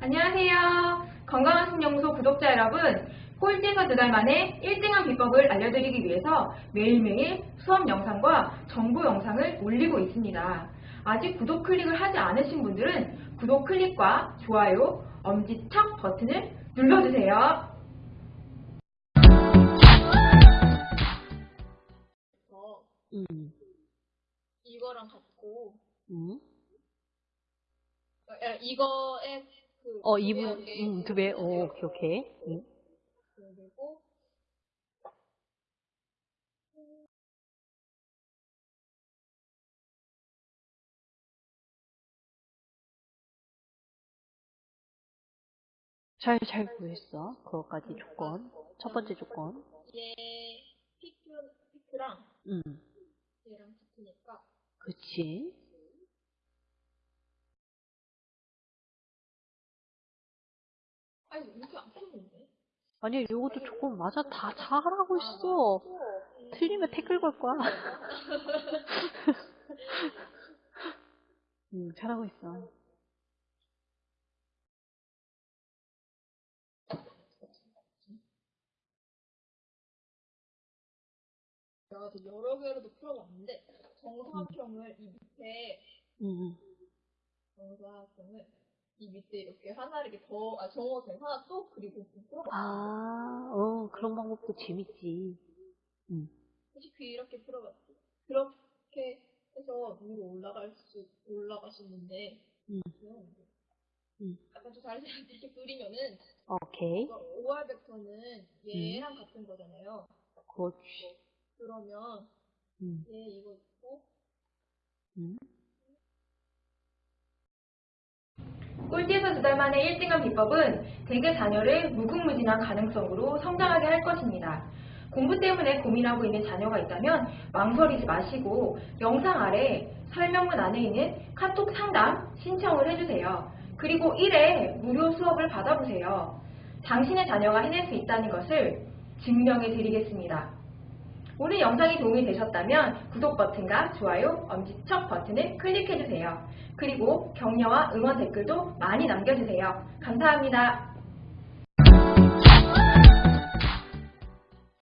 안녕하세요. 건강한 신영소 구독자 여러분, 꼴찌에서 두 달 만에 1등한 비법을 알려드리기 위해서 매일매일 수업 영상과 정보 영상을 올리고 있습니다. 아직 구독 클릭을 하지 않으신 분들은 구독 클릭과 좋아요, 엄지척 버튼을 눌러주세요. 저 음, 이거랑 같고 음. 야, 이거에 그 어, 두 이분, 개의 음, 두 배, 오, 오케이, 오케이. 음. 그리고 잘, 잘 구했어. 그것까지 조건. 첫 번째 조건. 얘 피크 피크랑 음, 얘랑 같으니까 그치. 아니 이렇게 안 펴는데 아니야, 요것도 조건 맞아. 다 잘하고 있어. 틀리면 댓글 걸 거야. 음, 잘하고 있어. 내가 또 여러 개로도 풀어봤는데 정사각형을 이 밑에 음, 정사각형을 이 밑에 이렇게 하나 이렇게 더, 아, 정사각형 하나 또 그리고 풀어봤어. 아, 어, 그런 방법도 재밌지. 음, 솔직히 이렇게 풀어봤지. 그렇게 해서 위로 올라갈 수, 올라가시는데, 음. 귀여운데. 음. 약간 좀 다른 사람들 이렇게 그리면은, 오케이. OR 벡터는 얘랑 같은 거잖아요. 그렇지. 그러면 음, 얘 이거 있고, 음. 꼴찌에서 두 달 만에 1등한 비법은 대개 자녀를 무궁무진한 가능성으로 성장하게 할 것입니다. 공부 때문에 고민하고 있는 자녀가 있다면 망설이지 마시고 영상 아래 설명문 안에 있는 카톡 상담 신청을 해주세요. 그리고 1회 무료 수업을 받아보세요. 당신의 자녀가 해낼 수 있다는 것을 증명해 드리겠습니다. 오늘 영상이 도움이 되셨다면 구독 버튼과 좋아요, 엄지척 버튼을 클릭해주세요. 그리고 격려와 응원 댓글도 많이 남겨주세요. 감사합니다.